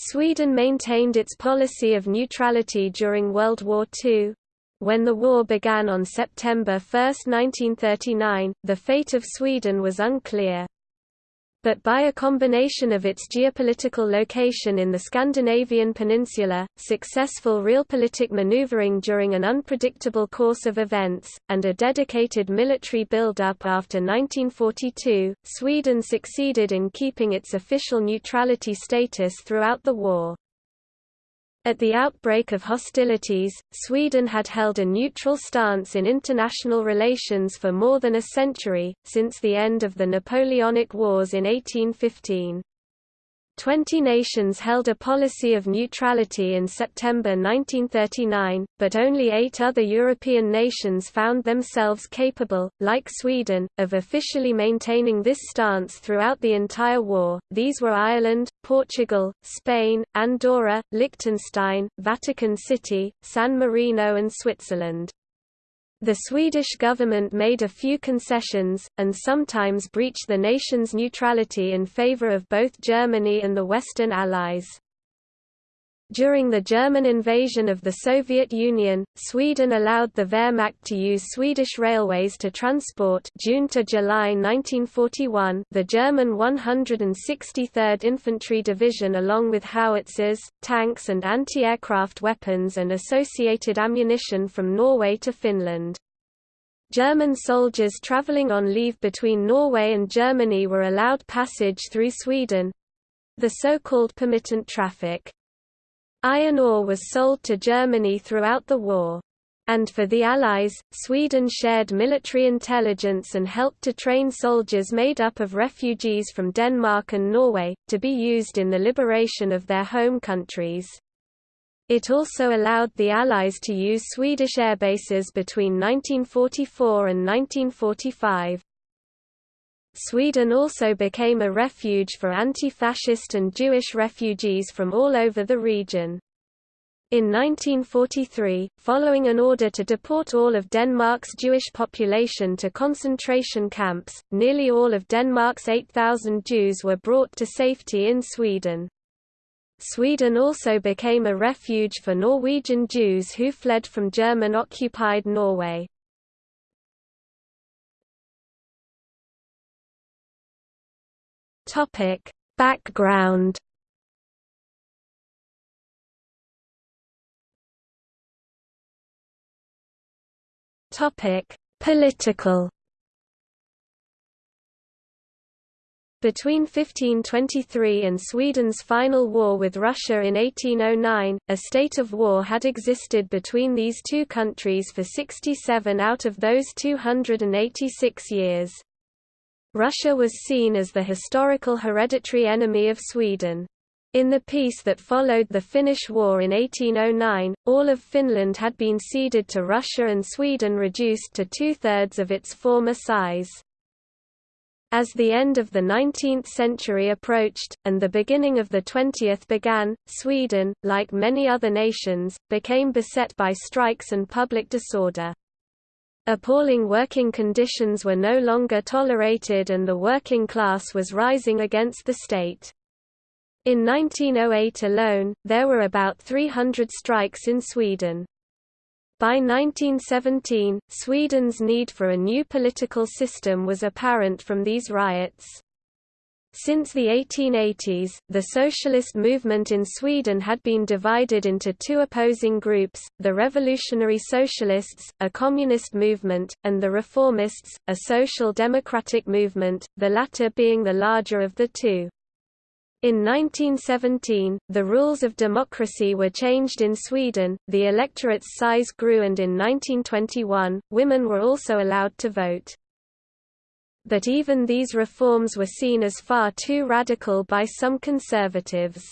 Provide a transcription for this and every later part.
Sweden maintained its policy of neutrality during World War II. When the war began on September 1, 1939, the fate of Sweden was unclear but by a combination of its geopolitical location in the Scandinavian peninsula, successful realpolitik maneuvering during an unpredictable course of events, and a dedicated military build-up after 1942, Sweden succeeded in keeping its official neutrality status throughout the war. At the outbreak of hostilities, Sweden had held a neutral stance in international relations for more than a century, since the end of the Napoleonic Wars in 1815. Twenty nations held a policy of neutrality in September 1939, but only eight other European nations found themselves capable, like Sweden, of officially maintaining this stance throughout the entire war. These were Ireland, Portugal, Spain, Andorra, Liechtenstein, Vatican City, San Marino and Switzerland. The Swedish government made a few concessions, and sometimes breached the nation's neutrality in favor of both Germany and the Western Allies. During the German invasion of the Soviet Union, Sweden allowed the Wehrmacht to use Swedish railways to transport June to July 1941 the German 163rd Infantry Division along with howitzers, tanks and anti-aircraft weapons and associated ammunition from Norway to Finland. German soldiers travelling on leave between Norway and Germany were allowed passage through Sweden—the so-called permittent traffic. Iron ore was sold to Germany throughout the war. And for the Allies, Sweden shared military intelligence and helped to train soldiers made up of refugees from Denmark and Norway, to be used in the liberation of their home countries. It also allowed the Allies to use Swedish airbases between 1944 and 1945. Sweden also became a refuge for anti-fascist and Jewish refugees from all over the region. In 1943, following an order to deport all of Denmark's Jewish population to concentration camps, nearly all of Denmark's 8,000 Jews were brought to safety in Sweden. Sweden also became a refuge for Norwegian Jews who fled from German-occupied Norway. Topic: Background. Topic: Political. Between 1523 and Sweden's final war with Russia in 1809, a state of war had existed between these two countries for 67 out of those 286 years. Russia was seen as the historical hereditary enemy of Sweden. In the peace that followed the Finnish War in 1809, all of Finland had been ceded to Russia and Sweden reduced to two-thirds of its former size. As the end of the 19th century approached, and the beginning of the 20th began, Sweden, like many other nations, became beset by strikes and public disorder. Appalling working conditions were no longer tolerated and the working class was rising against the state. In 1908 alone, there were about 300 strikes in Sweden. By 1917, Sweden's need for a new political system was apparent from these riots. Since the 1880s, the socialist movement in Sweden had been divided into two opposing groups, the Revolutionary Socialists, a communist movement, and the Reformists, a social democratic movement, the latter being the larger of the two. In 1917, the rules of democracy were changed in Sweden, the electorate's size grew and in 1921, women were also allowed to vote but even these reforms were seen as far too radical by some conservatives.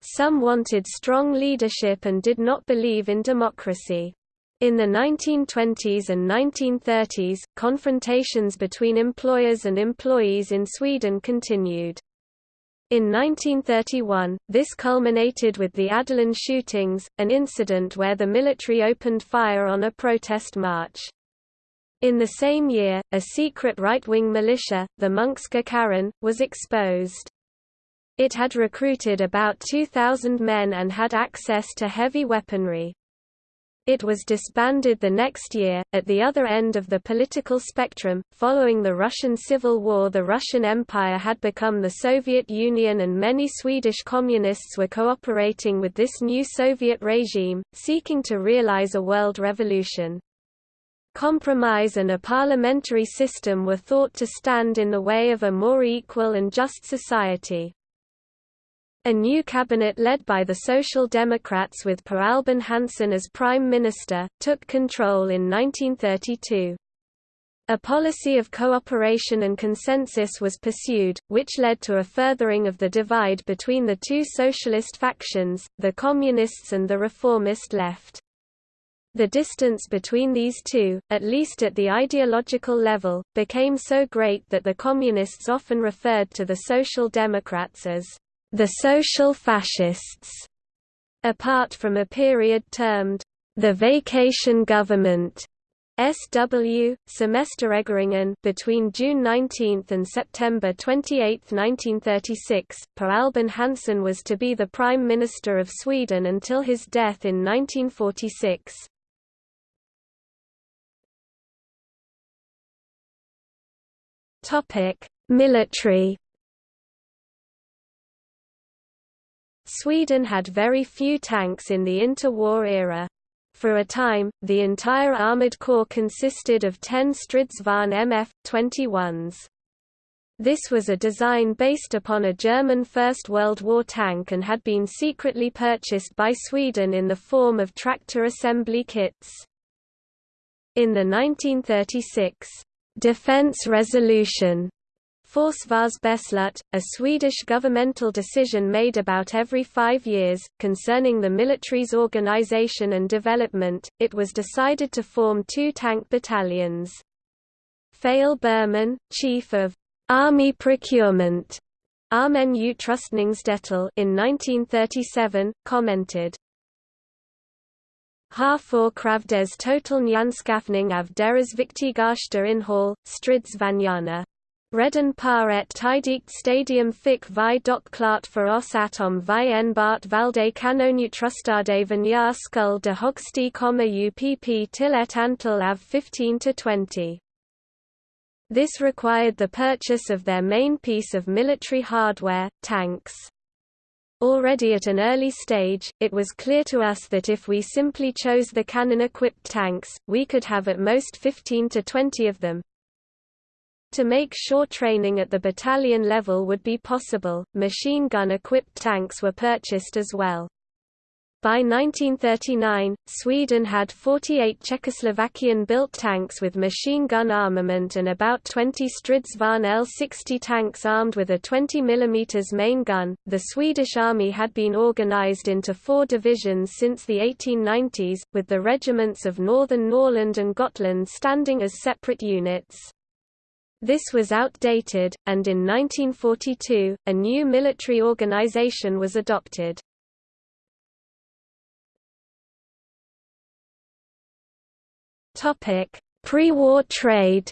Some wanted strong leadership and did not believe in democracy. In the 1920s and 1930s, confrontations between employers and employees in Sweden continued. In 1931, this culminated with the Ådalen shootings, an incident where the military opened fire on a protest march. In the same year, a secret right-wing militia, the Munckska kåren, was exposed. It had recruited about 2,000 men and had access to heavy weaponry. It was disbanded the next year. At the other end of the political spectrum, following the Russian Civil War, the Russian Empire had become the Soviet Union, and many Swedish communists were cooperating with this new Soviet regime, seeking to realize a world revolution. Compromise and a parliamentary system were thought to stand in the way of a more equal and just society. A new cabinet led by the Social Democrats with Per Albin Hansson as Prime Minister, took control in 1932. A policy of cooperation and consensus was pursued, which led to a furthering of the divide between the two socialist factions, the Communists and the Reformist left. The distance between these two, at least at the ideological level, became so great that the Communists often referred to the Social Democrats as the social fascists, apart from a period termed the vacation government SW, Semesterregeringen between June 19 and September 28, 1936, Per Albin Hansson was to be the Prime Minister of Sweden until his death in 1946. Military Sweden had very few tanks in the interwar era. For a time, the entire armoured corps consisted of 10 Stridsvagn MF-21s. This was a design based upon a German First World War tank and had been secretly purchased by Sweden in the form of tractor assembly kits. In the 1936 Defense Resolution Försvarsbeslut, a Swedish governmental decision made about every five years, concerning the military's organization and development, it was decided to form two tank battalions. Fail Berman, chief of Army Procurement Armen Utrustningsdetail in 1937, commented, Har for kravdes total nyanskaffning av deras viktigaste inhall, stridsvagnarna. Redan par ett tidigt stadium fick vi dock klart för oss att om vi enbart valde kanonutrustade vanyar skull de högste komma upp till ett antal av 15–20. This required the purchase of their main piece of military hardware, tanks. Already at an early stage, it was clear to us that if we simply chose the cannon-equipped tanks, we could have at most 15 to 20 of them, to make sure training at the battalion level would be possible, machine gun-equipped tanks were purchased as well. By 1939, Sweden had 48 Czechoslovakian-built tanks with machine gun armament and about 20 Stridsvagn L-60 tanks armed with a 20 mm main gun. The Swedish army had been organized into four divisions since the 1890s, with the regiments of Northern Norrland and Gotland standing as separate units. This was outdated, and in 1942, a new military organization was adopted. Pre-war trade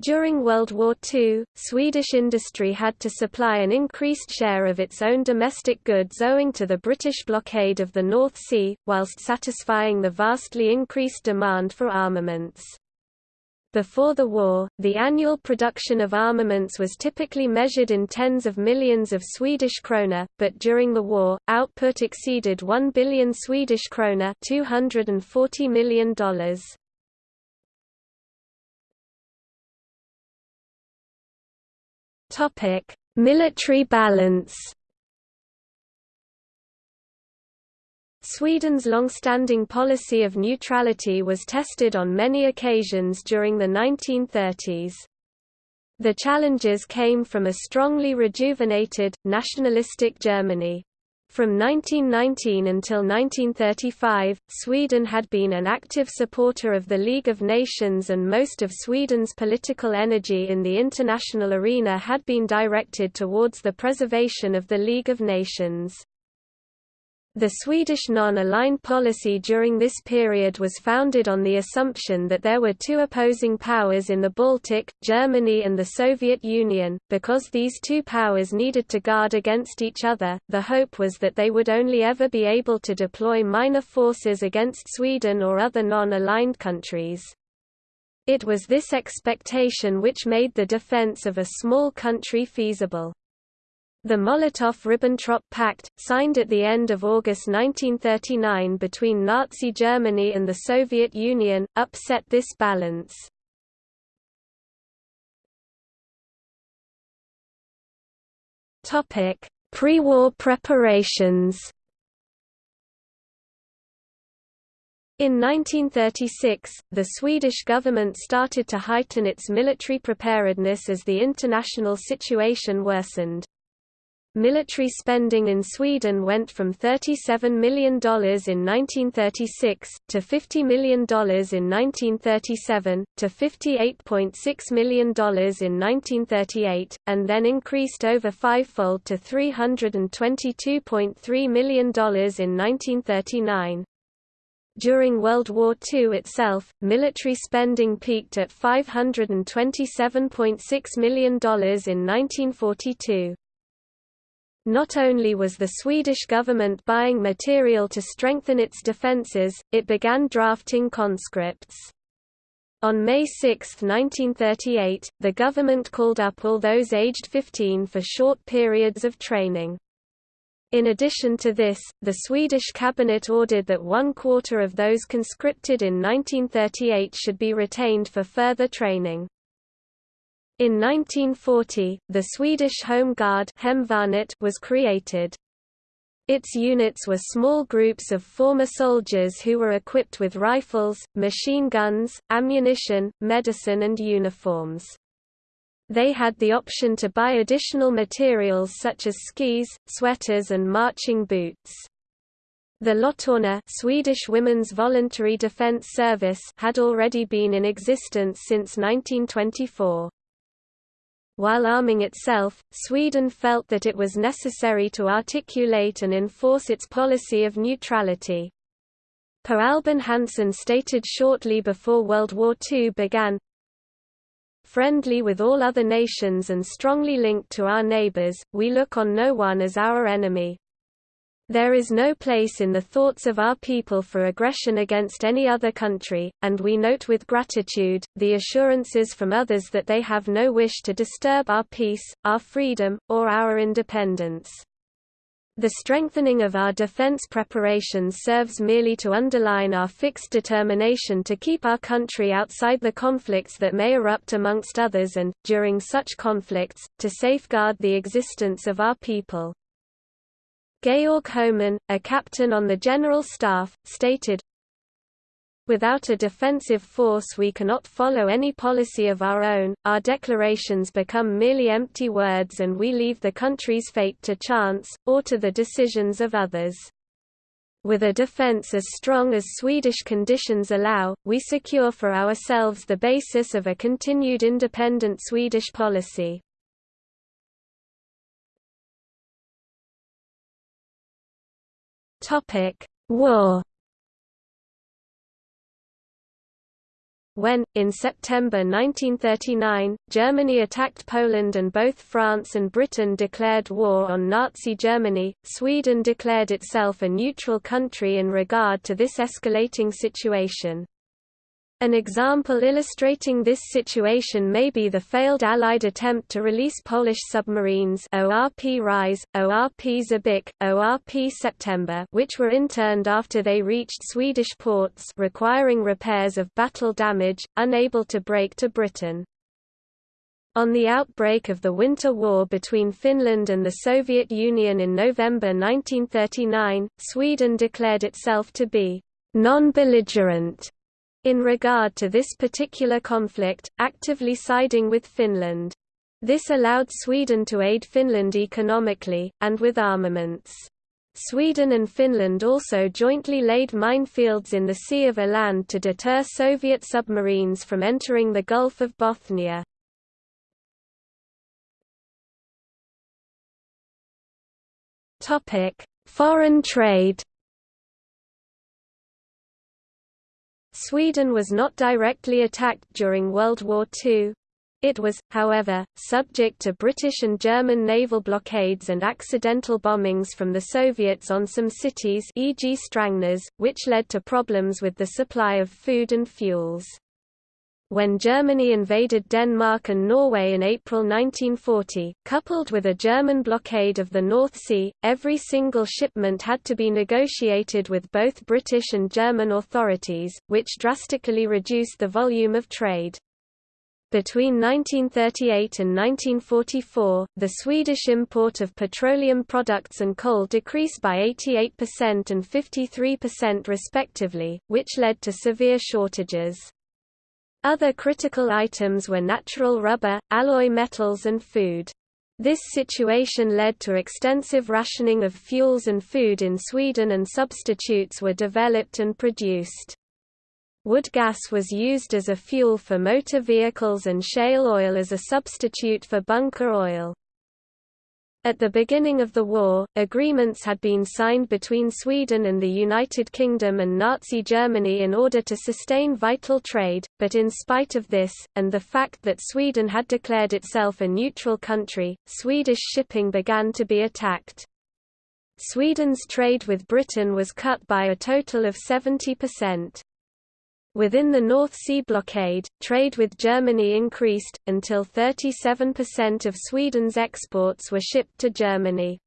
During World War II, Swedish industry had to supply an increased share of its own domestic goods owing to the British blockade of the North Sea, whilst satisfying the vastly increased demand for armaments. Before the war, the annual production of armaments was typically measured in tens of millions of Swedish krona, but during the war, output exceeded 1 billion Swedish krona $240 million. Military balance. Sweden's long-standing policy of neutrality was tested on many occasions during the 1930s. The challenges came from a strongly rejuvenated, nationalistic Germany. From 1919 until 1935, Sweden had been an active supporter of the League of Nations and most of Sweden's political energy in the international arena had been directed towards the preservation of the League of Nations. The Swedish non-aligned policy during this period was founded on the assumption that there were two opposing powers in the Baltic, Germany and the Soviet Union. Because these two powers needed to guard against each other, the hope was that they would only ever be able to deploy minor forces against Sweden or other non-aligned countries. It was this expectation which made the defense of a small country feasible. The Molotov–Ribbentrop Pact, signed at the end of August 1939 between Nazi Germany and the Soviet Union, upset this balance. Pre-war preparations In 1936, the Swedish government started to heighten its military preparedness as the international situation worsened. Military spending in Sweden went from $37 million in 1936, to $50 million in 1937, to $58.6 million in 1938, and then increased over fivefold to $322.3 million in 1939. During World War II itself, military spending peaked at $527.6 million in 1942. Not only was the Swedish government buying material to strengthen its defences, it began drafting conscripts. On May 6, 1938, the government called up all those aged 15 for short periods of training. In addition to this, the Swedish cabinet ordered that one quarter of those conscripted in 1938 should be retained for further training. In 1940, the Swedish Home Guard was created. Its units were small groups of former soldiers who were equipped with rifles, machine guns, ammunition, medicine and uniforms. They had the option to buy additional materials such as skis, sweaters and marching boots. The Lottorna Swedish Women's Voluntary Defense Service had already been in existence since 1924. While arming itself, Sweden felt that it was necessary to articulate and enforce its policy of neutrality. Per Albin Hansson stated shortly before World War II began, Friendly with all other nations and strongly linked to our neighbors, we look on no one as our enemy. There is no place in the thoughts of our people for aggression against any other country, and we note with gratitude, the assurances from others that they have no wish to disturb our peace, our freedom, or our independence. The strengthening of our defense preparations serves merely to underline our fixed determination to keep our country outside the conflicts that may erupt amongst others and, during such conflicts, to safeguard the existence of our people. Georg Hohmann, a captain on the General Staff, stated, Without a defensive force we cannot follow any policy of our own, our declarations become merely empty words and we leave the country's fate to chance, or to the decisions of others. With a defense as strong as Swedish conditions allow, we secure for ourselves the basis of a continued independent Swedish policy. Topic: War. When, in September 1939, Germany attacked Poland and both France and Britain declared war on Nazi Germany, Sweden declared itself a neutral country in regard to this escalating situation. An example illustrating this situation may be the failed Allied attempt to release Polish submarines ORP Ryś, ORP Żbik, ORP September which were interned after they reached Swedish ports requiring repairs of battle damage, unable to break to Britain. On the outbreak of the Winter War between Finland and the Soviet Union in November 1939, Sweden declared itself to be non-belligerent in regard to this particular conflict, actively siding with Finland. This allowed Sweden to aid Finland economically, and with armaments. Sweden and Finland also jointly laid minefields in the Sea of Åland to deter Soviet submarines from entering the Gulf of Bothnia. Foreign trade Sweden was not directly attacked during World War II. It was, however, subject to British and German naval blockades and accidental bombings from the Soviets on some cities e.g. Strängnäs, which led to problems with the supply of food and fuels. When Germany invaded Denmark and Norway in April 1940, coupled with a German blockade of the North Sea, every single shipment had to be negotiated with both British and German authorities, which drastically reduced the volume of trade. Between 1938 and 1944, the Swedish import of petroleum products and coal decreased by 88% and 53% respectively, which led to severe shortages. Other critical items were natural rubber, alloy metals and food. This situation led to extensive rationing of fuels and food in Sweden and substitutes were developed and produced. Wood gas was used as a fuel for motor vehicles and shale oil as a substitute for bunker oil. At the beginning of the war, agreements had been signed between Sweden and the United Kingdom and Nazi Germany in order to sustain vital trade, but in spite of this, and the fact that Sweden had declared itself a neutral country, Swedish shipping began to be attacked. Sweden's trade with Britain was cut by a total of 70%. Within the North Sea blockade, trade with Germany increased, until 37% of Sweden's exports were shipped to Germany.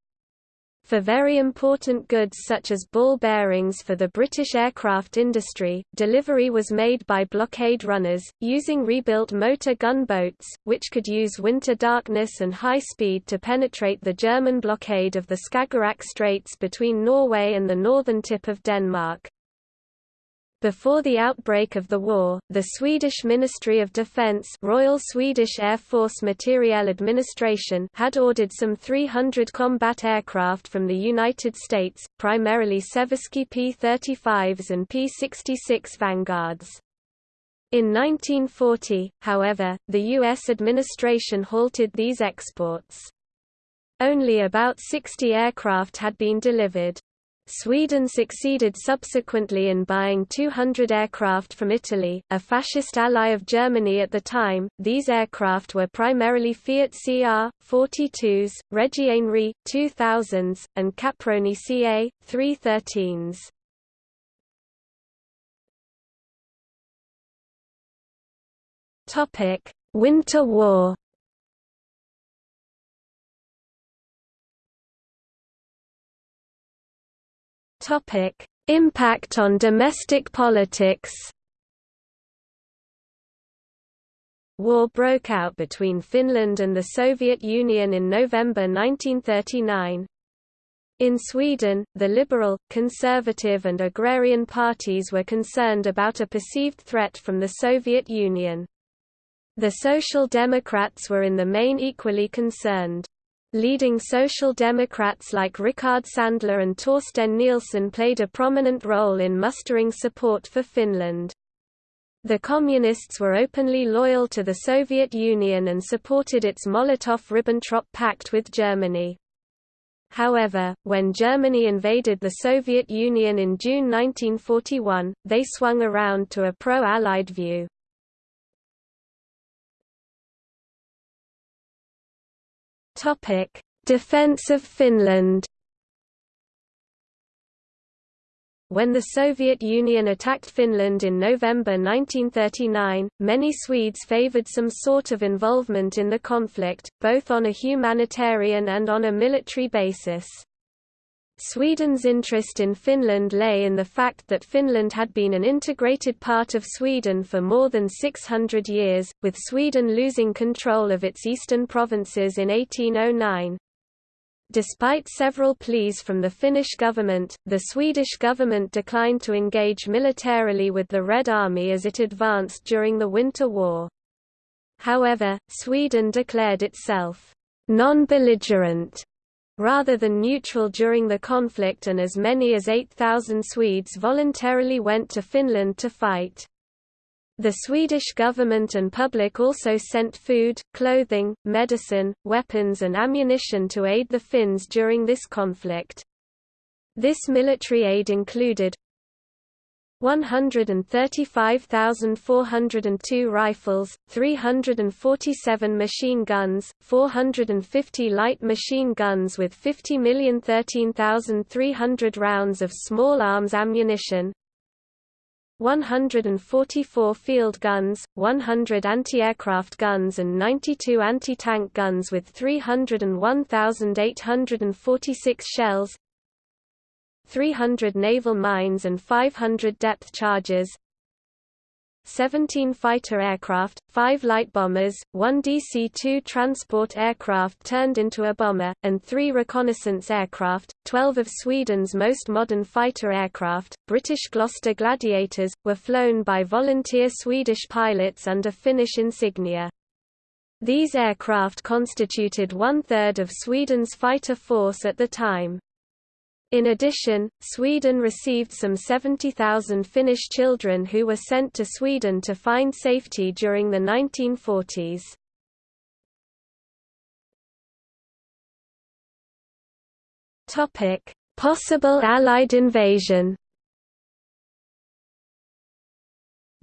For very important goods such as ball bearings for the British aircraft industry, delivery was made by blockade runners, using rebuilt motor gunboats, which could use winter darkness and high speed to penetrate the German blockade of the Skagerrak Straits between Norway and the northern tip of Denmark. Before the outbreak of the war, the Swedish Ministry of Defense Royal Swedish Air Force Materiel Administration had ordered some 300 combat aircraft from the United States, primarily Seversky P-35s and P-66 Vanguards. In 1940, however, the U.S. administration halted these exports. Only about 60 aircraft had been delivered. Sweden succeeded subsequently in buying 200 aircraft from Italy, a fascist ally of Germany at the time. These aircraft were primarily Fiat CR 42s, Reggiane 2000s, and Caproni CA 313s. Topic: Winter War. Topic: Impact on domestic politics. War broke out between Finland and the Soviet Union in November 1939. In Sweden, the liberal, conservative and agrarian parties were concerned about a perceived threat from the Soviet Union. The Social Democrats were in the main equally concerned. Leading Social Democrats like Rickard Sandler and Torsten Nilsson played a prominent role in mustering support for Finland. The Communists were openly loyal to the Soviet Union and supported its Molotov–Ribbentrop Pact with Germany. However, when Germany invaded the Soviet Union in June 1941, they swung around to a pro-Allied view. Topic: Defense of Finland. When the Soviet Union attacked Finland in November 1939, many Swedes favored some sort of involvement in the conflict, both on a humanitarian and on a military basis. Sweden's interest in Finland lay in the fact that Finland had been an integrated part of Sweden for more than 600 years, with Sweden losing control of its eastern provinces in 1809. Despite several pleas from the Finnish government, the Swedish government declined to engage militarily with the Red Army as it advanced during the Winter War. However, Sweden declared itself non-belligerent rather than neutral during the conflict and as many as 8,000 Swedes voluntarily went to Finland to fight. The Swedish government and public also sent food, clothing, medicine, weapons and ammunition to aid the Finns during this conflict. This military aid included 135,402 rifles, 347 machine guns, 450 light machine guns with 50,013,300 rounds of small arms ammunition, 144 field guns, 100 anti-aircraft guns and 92 anti-tank guns with 301,846 shells 300 naval mines and 500 depth charges 17 fighter aircraft, 5 light bombers, 1 DC-2 transport aircraft turned into a bomber, and 3 reconnaissance aircraft, 12 of Sweden's most modern fighter aircraft, British Gloster Gladiators, were flown by volunteer Swedish pilots under Finnish insignia. These aircraft constituted one-third of Sweden's fighter force at the time. In addition, Sweden received some 70,000 Finnish children who were sent to Sweden to find safety during the 1940s. Topic: Possible Allied invasion.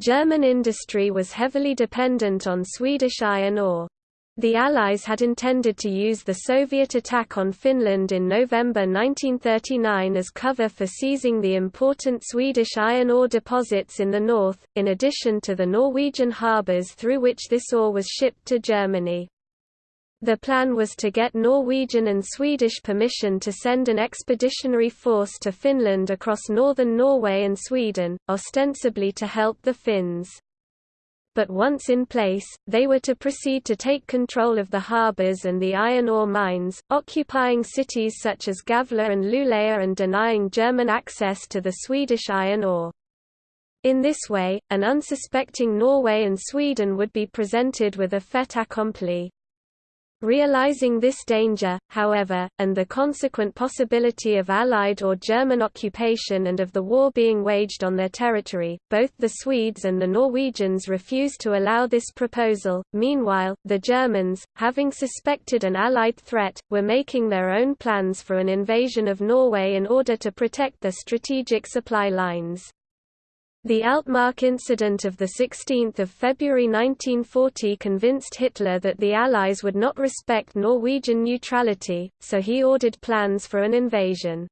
German industry was heavily dependent on Swedish iron ore. The Allies had intended to use the Soviet attack on Finland in November 1939 as cover for seizing the important Swedish iron ore deposits in the north, in addition to the Norwegian harbours through which this ore was shipped to Germany. The plan was to get Norwegian and Swedish permission to send an expeditionary force to Finland across northern Norway and Sweden, ostensibly to help the Finns but once in place, they were to proceed to take control of the harbours and the iron ore mines, occupying cities such as Gävle and Luleå and denying German access to the Swedish iron ore. In this way, an unsuspecting Norway and Sweden would be presented with a fait accompli. Realizing this danger, however, and the consequent possibility of Allied or German occupation and of the war being waged on their territory, both the Swedes and the Norwegians refused to allow this proposal. Meanwhile, the Germans, having suspected an Allied threat, were making their own plans for an invasion of Norway in order to protect their strategic supply lines. The Altmark incident of 16 February 1940 convinced Hitler that the Allies would not respect Norwegian neutrality, so he ordered plans for an invasion.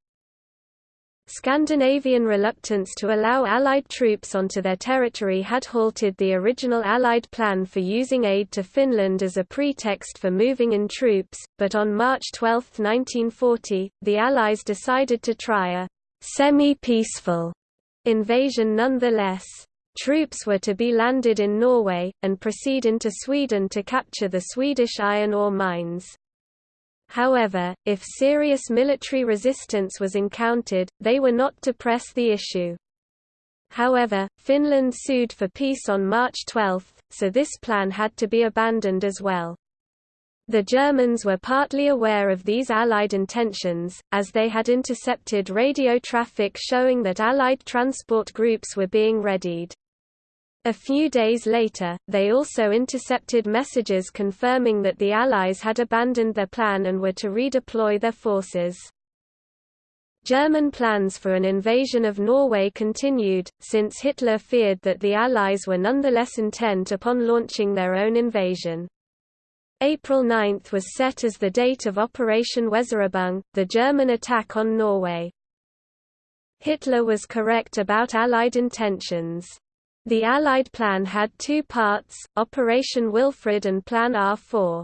Scandinavian reluctance to allow Allied troops onto their territory had halted the original Allied plan for using aid to Finland as a pretext for moving in troops, but on March 12, 1940, the Allies decided to try a semi-peaceful invasion nonetheless. Troops were to be landed in Norway, and proceed into Sweden to capture the Swedish iron ore mines. However, if serious military resistance was encountered, they were not to press the issue. However, Finland sued for peace on March 12, so this plan had to be abandoned as well. The Germans were partly aware of these Allied intentions, as they had intercepted radio traffic showing that Allied transport groups were being readied. A few days later, they also intercepted messages confirming that the Allies had abandoned their plan and were to redeploy their forces. German plans for an invasion of Norway continued, since Hitler feared that the Allies were nonetheless intent upon launching their own invasion. April 9 was set as the date of Operation Weserübung, the German attack on Norway. Hitler was correct about Allied intentions. The Allied plan had two parts, Operation Wilfred and Plan R4.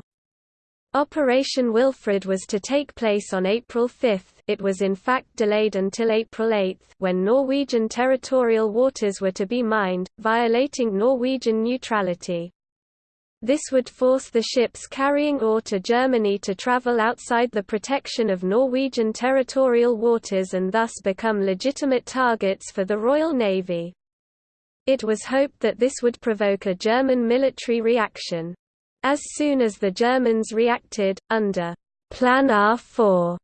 Operation Wilfred was to take place on April 5, it was in fact delayed until April 8, when Norwegian territorial waters were to be mined, violating Norwegian neutrality. This would force the ships carrying ore to Germany to travel outside the protection of Norwegian territorial waters and thus become legitimate targets for the Royal Navy. It was hoped that this would provoke a German military reaction. As soon as the Germans reacted, under Plan R4,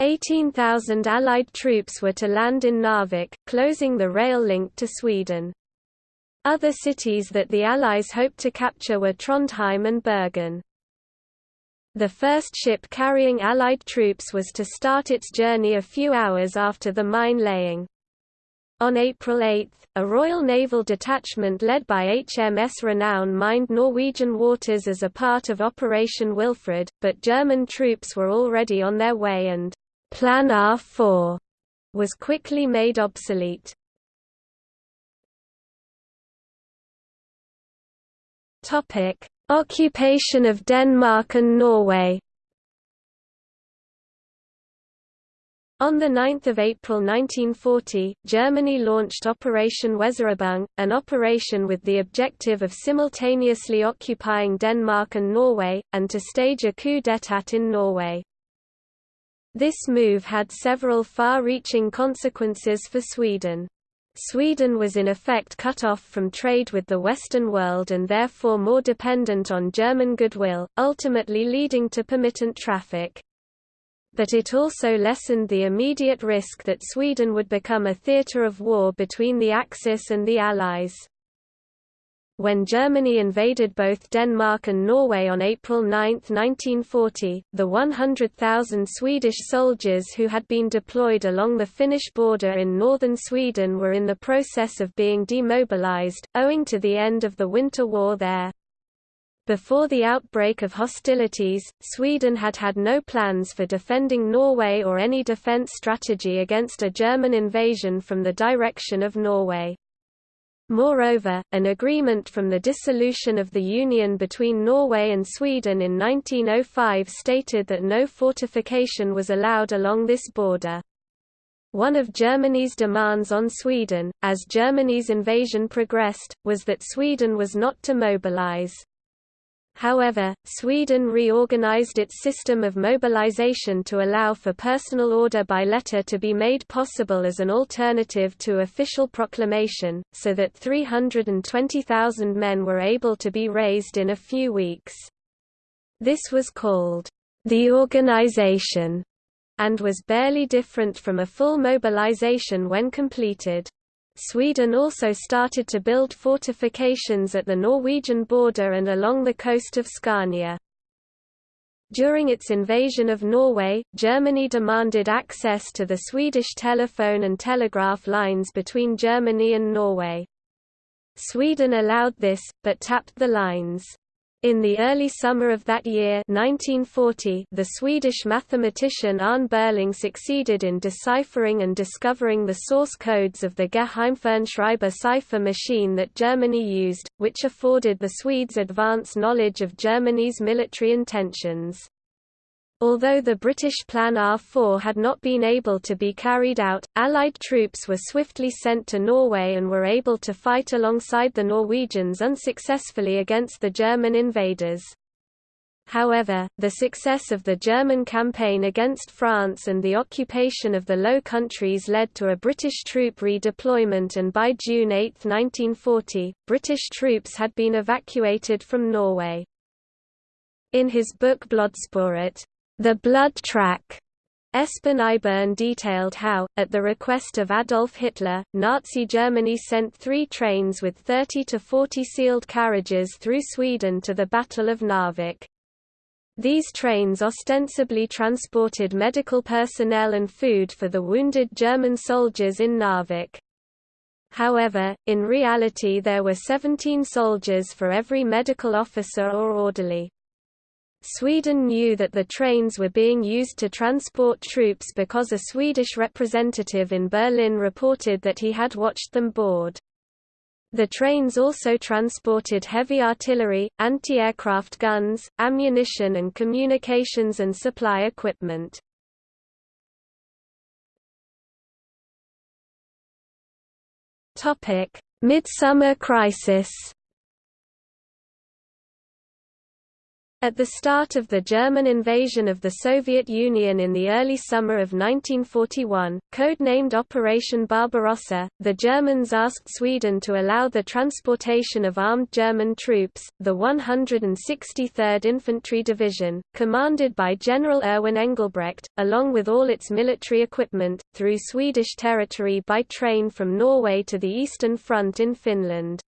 18,000 Allied troops were to land in Narvik, closing the rail link to Sweden. Other cities that the Allies hoped to capture were Trondheim and Bergen. The first ship carrying Allied troops was to start its journey a few hours after the mine laying. On April 8, a Royal Naval detachment led by HMS Renown mined Norwegian waters as a part of Operation Wilfred, but German troops were already on their way and Plan R4 was quickly made obsolete. Topic: Occupation of Denmark and Norway On 9 April 1940, Germany launched Operation Weserübung, an operation with the objective of simultaneously occupying Denmark and Norway, and to stage a coup d'état in Norway. This move had several far-reaching consequences for Sweden. Sweden was in effect cut off from trade with the Western world and therefore more dependent on German goodwill, ultimately leading to permittent traffic but it also lessened the immediate risk that Sweden would become a theatre of war between the Axis and the Allies. When Germany invaded both Denmark and Norway on April 9, 1940, the 100,000 Swedish soldiers who had been deployed along the Finnish border in northern Sweden were in the process of being demobilized, owing to the end of the Winter War there. Before the outbreak of hostilities, Sweden had had no plans for defending Norway or any defense strategy against a German invasion from the direction of Norway. Moreover, an agreement from the dissolution of the Union between Norway and Sweden in 1905 stated that no fortification was allowed along this border. One of Germany's demands on Sweden, as Germany's invasion progressed, was that Sweden was not to mobilize. However, Sweden reorganized its system of mobilization to allow for personal order by letter to be made possible as an alternative to official proclamation, so that 320,000 men were able to be raised in a few weeks. This was called the organization and was barely different from a full mobilization when completed. Sweden also started to build fortifications at the Norwegian border and along the coast of Scania. During its invasion of Norway, Germany demanded access to the Swedish telephone and telegraph lines between Germany and Norway. Sweden allowed this, but tapped the lines. In the early summer of that year 1940, the Swedish mathematician Arne Beurling succeeded in deciphering and discovering the source codes of the Geheimfernschreiber cipher machine that Germany used, which afforded the Swedes advance knowledge of Germany's military intentions. Although the British Plan R4 had not been able to be carried out, Allied troops were swiftly sent to Norway and were able to fight alongside the Norwegians unsuccessfully against the German invaders. However, the success of the German campaign against France and the occupation of the Low Countries led to a British troop redeployment and by June 8, 1940, British troops had been evacuated from Norway. In his book Blodsporet, the Blood Track Espen Iborn detailed how, at the request of Adolf Hitler, Nazi Germany sent three trains with 30 to 40 sealed carriages through Sweden to the Battle of Narvik. These trains ostensibly transported medical personnel and food for the wounded German soldiers in Narvik. However, in reality there were 17 soldiers for every medical officer or orderly. Sweden knew that the trains were being used to transport troops because a Swedish representative in Berlin reported that he had watched them board. The trains also transported heavy artillery, anti-aircraft guns, ammunition and communications and supply equipment. Midsummer Crisis At the start of the German invasion of the Soviet Union in the early summer of 1941, codenamed Operation Barbarossa, the Germans asked Sweden to allow the transportation of armed German troops, the 163rd Infantry Division, commanded by General Erwin Engelbrecht, along with all its military equipment, through Swedish territory by train from Norway to the Eastern Front in Finland.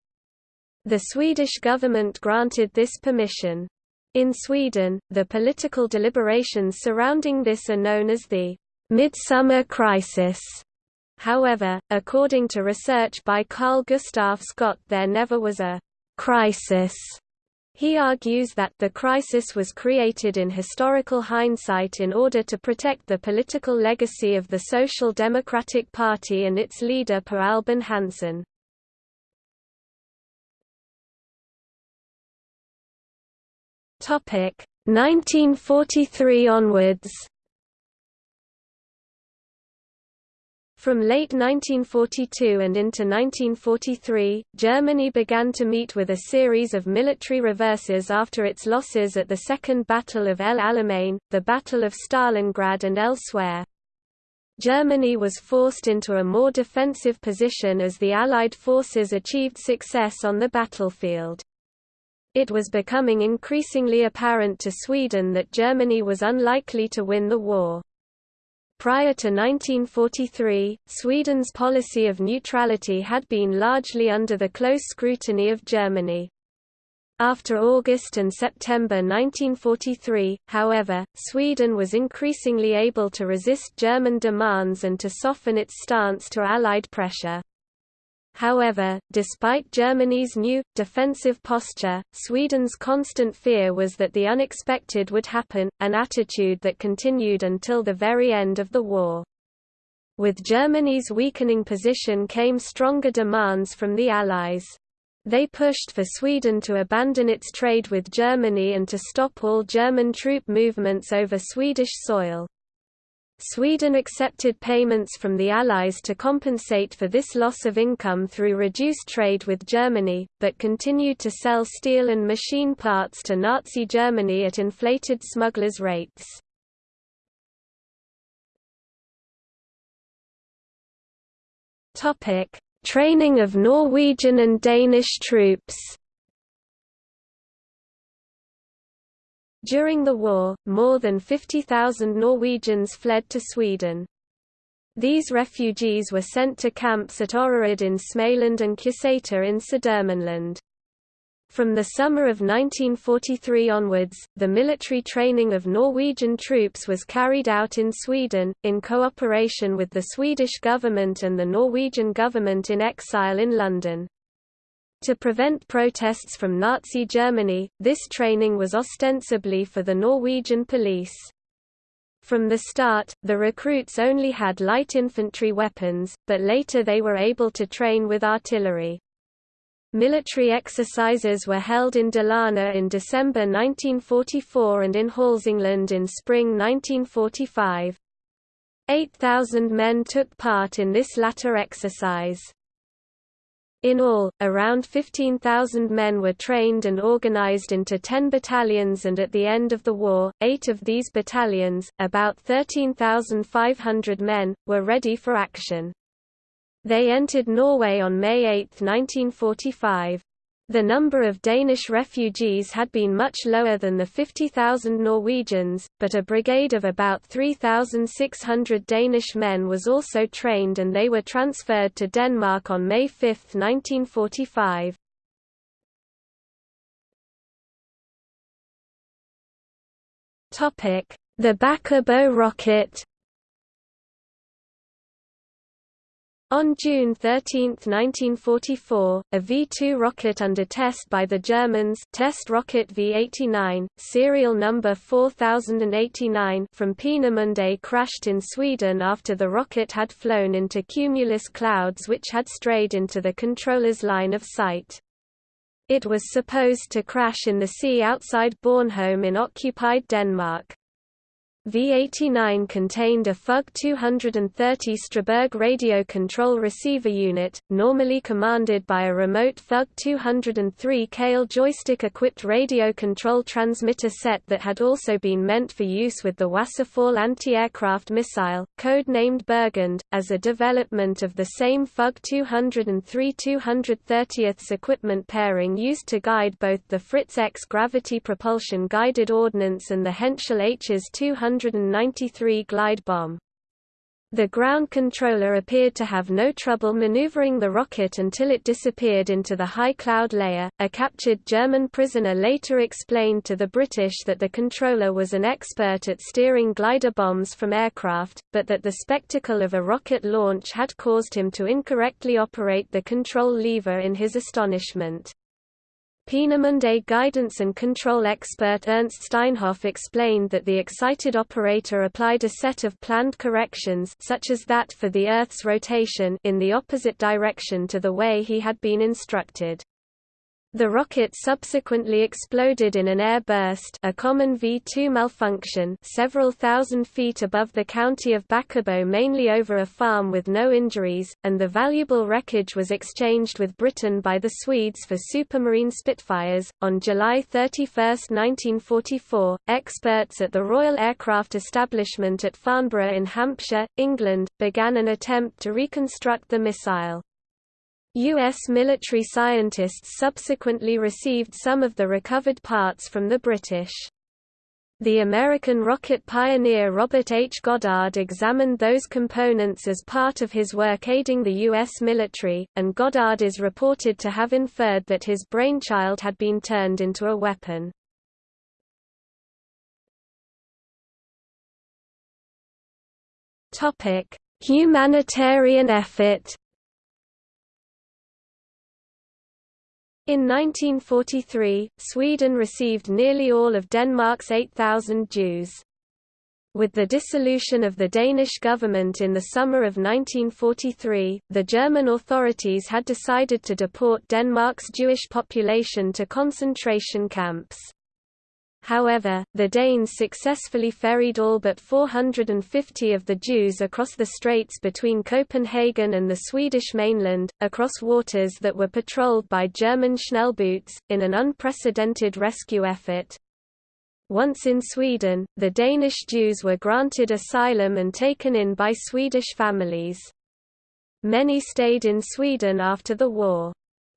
The Swedish government granted this permission. In Sweden, the political deliberations surrounding this are known as the Midsummer Crisis. However, according to research by Carl Gustaf Scott there never was a crisis he argues that the crisis was created in historical hindsight in order to protect the political legacy of the Social Democratic Party and its leader Per Albin Hansson. Topic 1943 onwards From late 1942 and into 1943, Germany began to meet with a series of military reverses after its losses at the Second Battle of El Alamein, the Battle of Stalingrad and elsewhere. Germany was forced into a more defensive position as the Allied forces achieved success on the battlefield. It was becoming increasingly apparent to Sweden that Germany was unlikely to win the war. Prior to 1943, Sweden's policy of neutrality had been largely under the close scrutiny of Germany. After August and September 1943, however, Sweden was increasingly able to resist German demands and to soften its stance to Allied pressure. However, despite Germany's new, defensive posture, Sweden's constant fear was that the unexpected would happen, an attitude that continued until the very end of the war. With Germany's weakening position came stronger demands from the Allies. They pushed for Sweden to abandon its trade with Germany and to stop all German troop movements over Swedish soil. Sweden accepted payments from the Allies to compensate for this loss of income through reduced trade with Germany, but continued to sell steel and machine parts to Nazi Germany at inflated smugglers' rates. Training of Norwegian and Danish troops During the war, more than 50,000 Norwegians fled to Sweden. These refugees were sent to camps at Öreryd in Småland and Kjesäter in Södermanland. From the summer of 1943 onwards, the military training of Norwegian troops was carried out in Sweden, in cooperation with the Swedish government and the Norwegian government in exile in London. To prevent protests from Nazi Germany, this training was ostensibly for the Norwegian police. From the start, the recruits only had light infantry weapons, but later they were able to train with artillery. Military exercises were held in Dalarna in December 1944 and in Hälsingland in spring 1945. 8,000 men took part in this latter exercise. In all, around 15,000 men were trained and organized into 10 battalions and at the end of the war, eight of these battalions, about 13,500 men, were ready for action. They entered Norway on May 8, 1945. The number of Danish refugees had been much lower than the 50,000 Norwegians, but a brigade of about 3,600 Danish men was also trained and they were transferred to Denmark on May 5, 1945. The Bäckebo rocket On June 13, 1944, a V-2 rocket under test by the Germans test rocket V-89, serial number 4089 from Peenemünde crashed in Sweden after the rocket had flown into cumulus clouds which had strayed into the controller's line of sight. It was supposed to crash in the sea outside Bornholm in occupied Denmark. V-89 contained a FUG 230 Straßburg radio control receiver unit, normally commanded by a remote FUG 203 Kehl joystick-equipped radio control transmitter set that had also been meant for use with the Wasserfall anti-aircraft missile, code-named Burgund, as a development of the same FUG 203 230th equipment pairing used to guide both the Fritz X gravity propulsion guided ordnance and the Henschel Hs 200 193 glide bomb. The ground controller appeared to have no trouble maneuvering the rocket until it disappeared into the high cloud layer. A captured German prisoner later explained to the British that the controller was an expert at steering glider bombs from aircraft, but that the spectacle of a rocket launch had caused him to incorrectly operate the control lever in his astonishment. Peenemünde guidance and control expert Ernst Steinhoff explained that the excited operator applied a set of planned corrections such as that for the Earth's rotation in the opposite direction to the way he had been instructed. The rocket subsequently exploded in an air burst a common V-2 malfunction several thousand feet above the county of Bäckebo mainly over a farm with no injuries, and the valuable wreckage was exchanged with Britain by the Swedes for Supermarine Spitfires. On July 31, 1944, experts at the Royal Aircraft Establishment at Farnborough in Hampshire, England, began an attempt to reconstruct the missile. U.S. military scientists subsequently received some of the recovered parts from the British. The American rocket pioneer Robert H. Goddard examined those components as part of his work aiding the U.S. military, and Goddard is reported to have inferred that his brainchild had been turned into a weapon. Humanitarian effort In 1943, Sweden received nearly all of Denmark's 8,000 Jews. With the dissolution of the Danish government in the summer of 1943, the German authorities had decided to deport Denmark's Jewish population to concentration camps. However, the Danes successfully ferried all but 450 of the Jews across the straits between Copenhagen and the Swedish mainland, across waters that were patrolled by German Schnellboots, in an unprecedented rescue effort. Once in Sweden, the Danish Jews were granted asylum and taken in by Swedish families. Many stayed in Sweden after the war.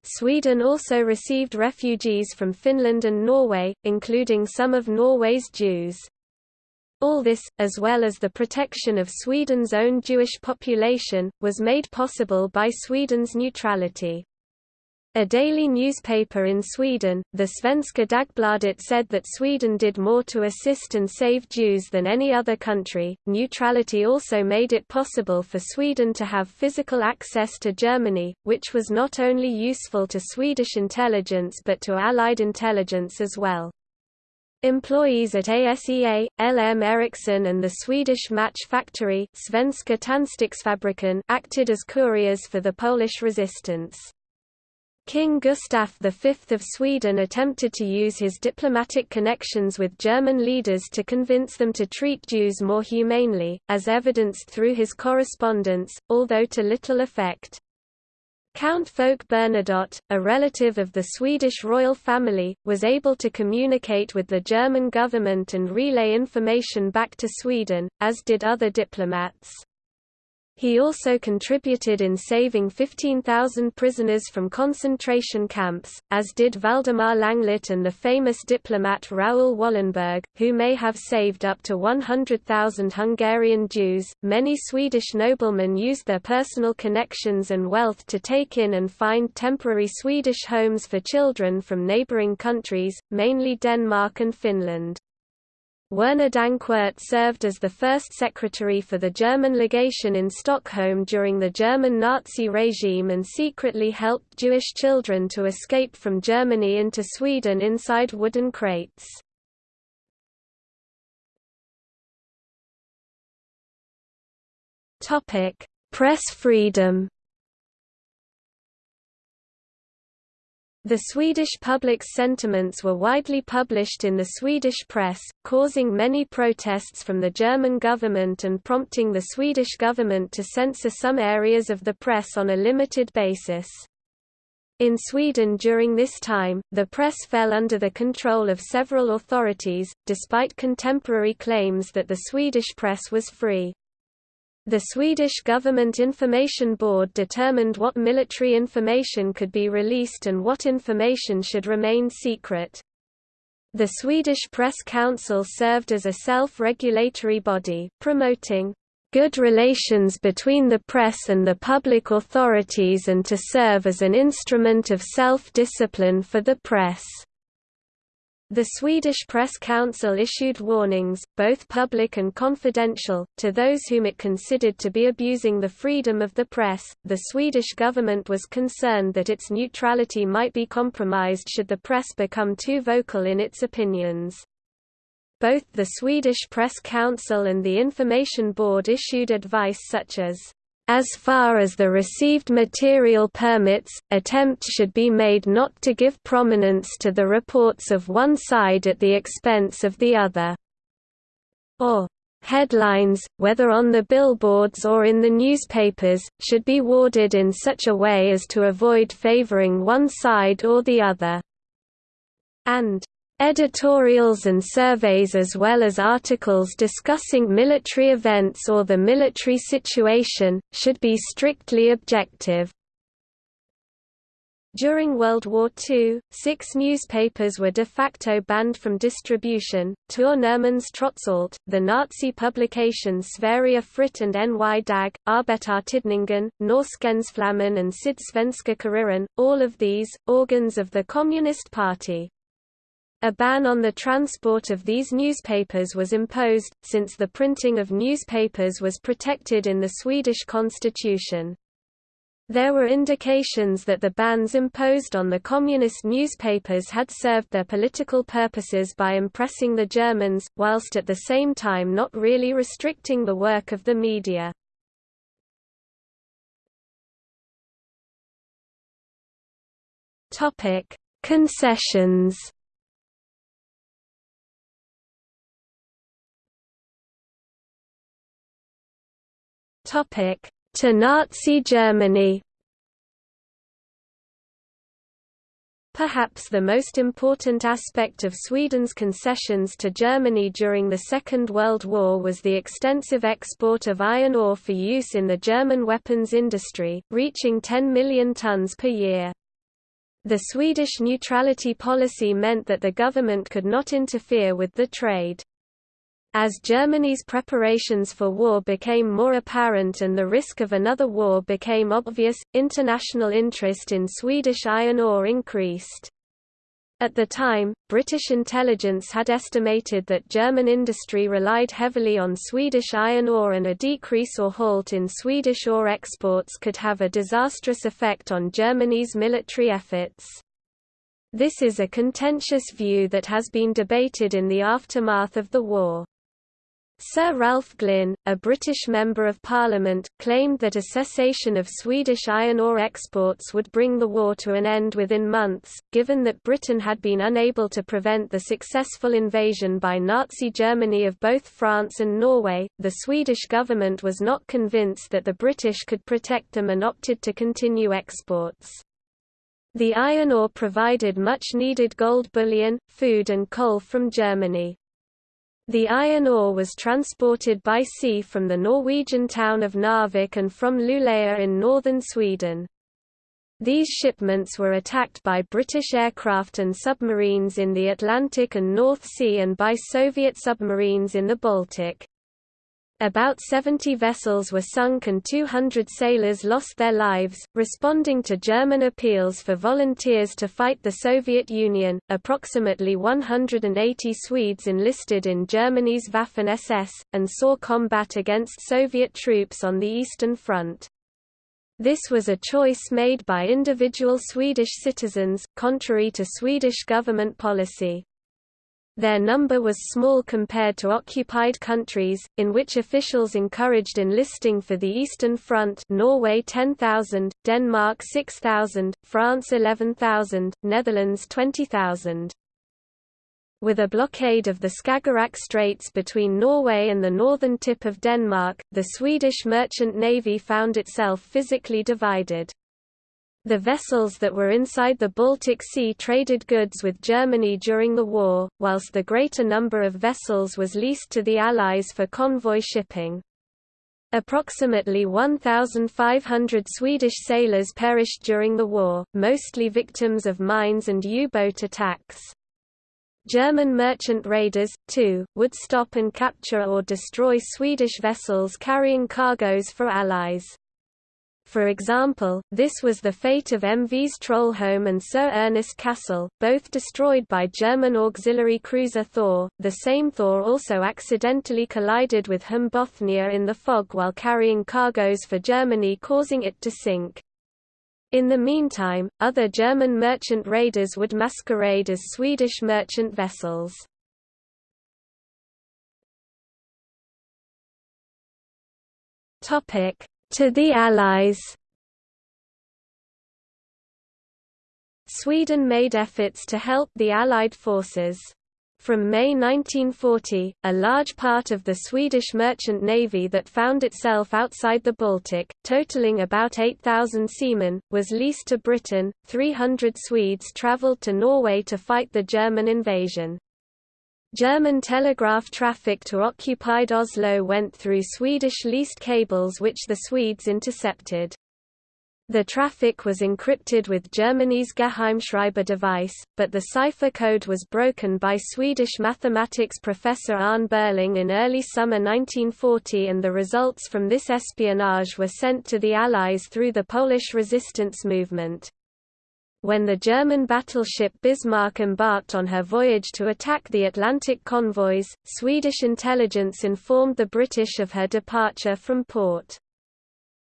Sweden also received refugees from Finland and Norway, including some of Norway's Jews. All this, as well as the protection of Sweden's own Jewish population, was made possible by Sweden's neutrality. A daily newspaper in Sweden, the Svenska Dagbladet said that Sweden did more to assist and save Jews than any other country. Neutrality also made it possible for Sweden to have physical access to Germany, which was not only useful to Swedish intelligence but to Allied intelligence as well. Employees at ASEA, LM Ericsson and the Swedish match factory Svenska acted as couriers for the Polish resistance. King Gustaf V of Sweden attempted to use his diplomatic connections with German leaders to convince them to treat Jews more humanely, as evidenced through his correspondence, although to little effect. Count Folke Bernadotte, a relative of the Swedish royal family, was able to communicate with the German government and relay information back to Sweden, as did other diplomats. He also contributed in saving 15,000 prisoners from concentration camps, as did Valdemar Langlet and the famous diplomat Raoul Wallenberg, who may have saved up to 100,000 Hungarian Jews. Many Swedish noblemen used their personal connections and wealth to take in and find temporary Swedish homes for children from neighboring countries, mainly Denmark and Finland. Werner Dankwort served as the first secretary for the German legation in Stockholm during the German Nazi regime and secretly helped Jewish children to escape from Germany into Sweden inside wooden crates. Press freedom The Swedish public's sentiments were widely published in the Swedish press, causing many protests from the German government and prompting the Swedish government to censor some areas of the press on a limited basis. In Sweden during this time, the press fell under the control of several authorities, despite contemporary claims that the Swedish press was free. The Swedish Government Information Board determined what military information could be released and what information should remain secret. The Swedish Press Council served as a self-regulatory body, promoting good relations between the press and the public authorities and to serve as an instrument of self-discipline for the press. The Swedish Press Council issued warnings, both public and confidential, to those whom it considered to be abusing the freedom of the press. The Swedish government was concerned that its neutrality might be compromised should the press become too vocal in its opinions. Both the Swedish Press Council and the Information Board issued advice such as as far as the received material permits, attempts should be made not to give prominence to the reports of one side at the expense of the other. Or, headlines, whether on the billboards or in the newspapers, should be worded in such a way as to avoid favoring one side or the other. And Editorials and surveys as well as articles discussing military events or the military situation, should be strictly objective. During World War II, six newspapers were de facto banned from distribution, Tournemans Trots the Nazi publications Sverige Fritt and NY Dag, Arbetartidningen, Norrskensflamman and Sydsvenska Kuriren, all of these, organs of the Communist Party. A ban on the transport of these newspapers was imposed, since the printing of newspapers was protected in the Swedish constitution. There were indications that the bans imposed on the communist newspapers had served their political purposes by impressing the Germans, whilst at the same time not really restricting the work of the media. Concessions Topic: To Nazi Germany. Perhaps the most important aspect of Sweden's concessions to Germany during the Second World War was the extensive export of iron ore for use in the German weapons industry, reaching 10 million tons per year. The Swedish neutrality policy meant that the government could not interfere with the trade. As Germany's preparations for war became more apparent and the risk of another war became obvious, international interest in Swedish iron ore increased. At the time, British intelligence had estimated that German industry relied heavily on Swedish iron ore and a decrease or halt in Swedish ore exports could have a disastrous effect on Germany's military efforts. This is a contentious view that has been debated in the aftermath of the war. Sir Ralph Glynn, a British Member of Parliament, claimed that a cessation of Swedish iron ore exports would bring the war to an end within months, given that Britain had been unable to prevent the successful invasion by Nazi Germany of both France and Norway. The Swedish government was not convinced that the British could protect them and opted to continue exports. The iron ore provided much needed gold bullion, food and coal from Germany. The iron ore was transported by sea from the Norwegian town of Narvik and from Luleå in northern Sweden. These shipments were attacked by British aircraft and submarines in the Atlantic and North Sea and by Soviet submarines in the Baltic. About 70 vessels were sunk and 200 sailors lost their lives. Responding to German appeals for volunteers to fight the Soviet Union, approximately 180 Swedes enlisted in Germany's Waffen SS, and saw combat against Soviet troops on the Eastern Front. This was a choice made by individual Swedish citizens, contrary to Swedish government policy. Their number was small compared to occupied countries, in which officials encouraged enlisting for the Eastern Front Norway 10,000, Denmark 6,000, France 11,000, Netherlands 20,000. With a blockade of the Skagerrak Straits between Norway and the northern tip of Denmark, the Swedish merchant navy found itself physically divided. The vessels that were inside the Baltic Sea traded goods with Germany during the war, whilst the greater number of vessels was leased to the Allies for convoy shipping. Approximately 1,500 Swedish sailors perished during the war, mostly victims of mines and U-boat attacks. German merchant raiders, too, would stop and capture or destroy Swedish vessels carrying cargoes for Allies. For example, this was the fate of MVs Trollholm and Sir Ernest Cassel, both destroyed by German auxiliary cruiser Thor. The same Thor also accidentally collided with HM Bothnia in the fog while carrying cargoes for Germany causing it to sink. In the meantime, other German merchant raiders would masquerade as Swedish merchant vessels. To the Allies Sweden made efforts to help the Allied forces. From May 1940, a large part of the Swedish merchant navy that found itself outside the Baltic, totaling about 8,000 seamen, was leased to Britain. 300 Swedes travelled to Norway to fight the German invasion. German telegraph traffic to occupied Oslo went through Swedish leased cables which the Swedes intercepted. The traffic was encrypted with Germany's Geheimschreiber device, but the cipher code was broken by Swedish mathematics professor Arne Beurling in early summer 1940 and the results from this espionage were sent to the Allies through the Polish resistance movement. When the German battleship Bismarck embarked on her voyage to attack the Atlantic convoys, Swedish intelligence informed the British of her departure from port.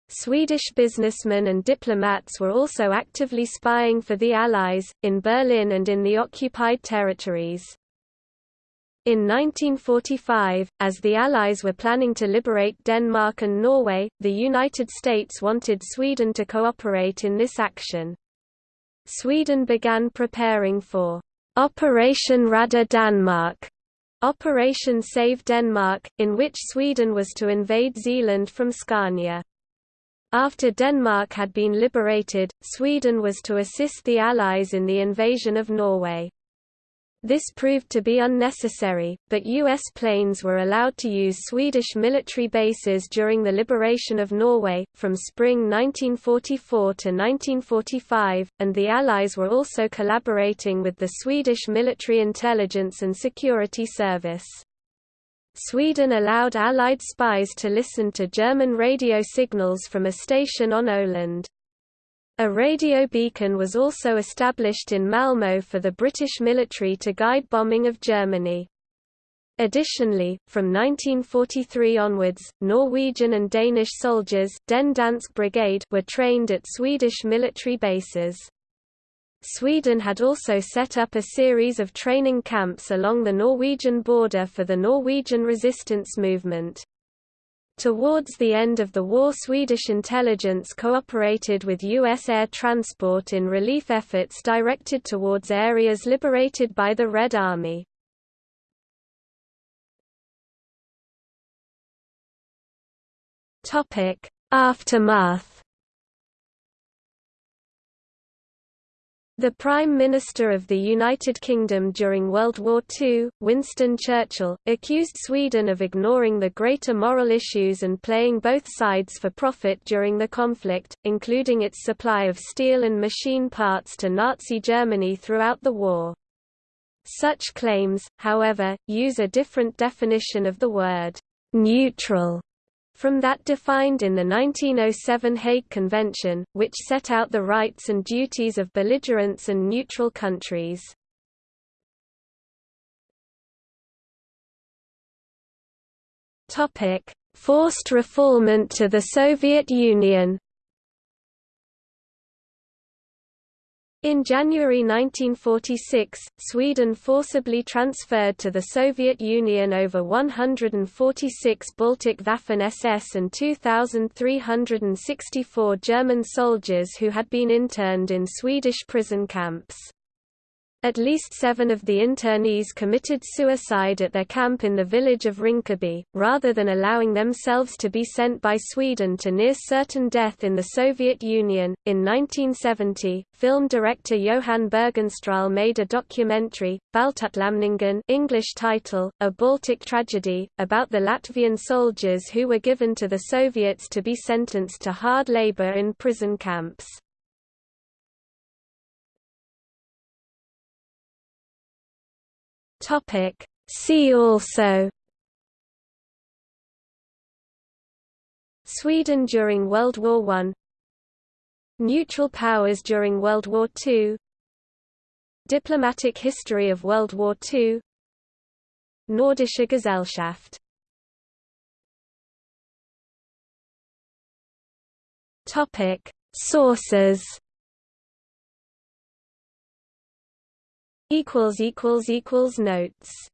Swedish businessmen and diplomats were also actively spying for the Allies, in Berlin and in the occupied territories. In 1945, as the Allies were planning to liberate Denmark and Norway, the United States wanted Sweden to cooperate in this action. Sweden began preparing for Operation Rädda Danmark, Operation Save Denmark, in which Sweden was to invade Zealand from Scania. After Denmark had been liberated, Sweden was to assist the Allies in the invasion of Norway. This proved to be unnecessary, but U.S. planes were allowed to use Swedish military bases during the liberation of Norway, from spring 1944 to 1945, and the Allies were also collaborating with the Swedish Military Intelligence and Security Service. Sweden allowed Allied spies to listen to German radio signals from a station on Öland. A radio beacon was also established in Malmö for the British military to guide bombing of Germany. Additionally, from 1943 onwards, Norwegian and Danish soldiers Den Dansk Brigade were trained at Swedish military bases. Sweden had also set up a series of training camps along the Norwegian border for the Norwegian resistance movement. Towards the end of the war Swedish intelligence cooperated with U.S. air transport in relief efforts directed towards areas liberated by the Red Army. Aftermath The Prime Minister of the United Kingdom during World War II, Winston Churchill, accused Sweden of ignoring the greater moral issues and playing both sides for profit during the conflict, including its supply of steel and machine parts to Nazi Germany throughout the war. Such claims, however, use a different definition of the word neutral from that defined in the 1907 Hague Convention, which set out the rights and duties of belligerents and neutral countries. Forced refoulement to the Soviet Union In January 1946, Sweden forcibly transferred to the Soviet Union over 146 Baltic Waffen-SS and 2,364 German soldiers who had been interned in Swedish prison camps. At least seven of the internees committed suicide at their camp in the village of Rinkeby, rather than allowing themselves to be sent by Sweden to near certain death in the Soviet Union. In 1970, film director Johan Bergenstråhle made a documentary, Baltutlämningen English title, A Baltic Tragedy, about the Latvian soldiers who were given to the Soviets to be sentenced to hard labor in prison camps. Topic See also Sweden during World War I Neutral powers during World War II Diplomatic history of World War II Nordische Gesellschaft Topic Sources notes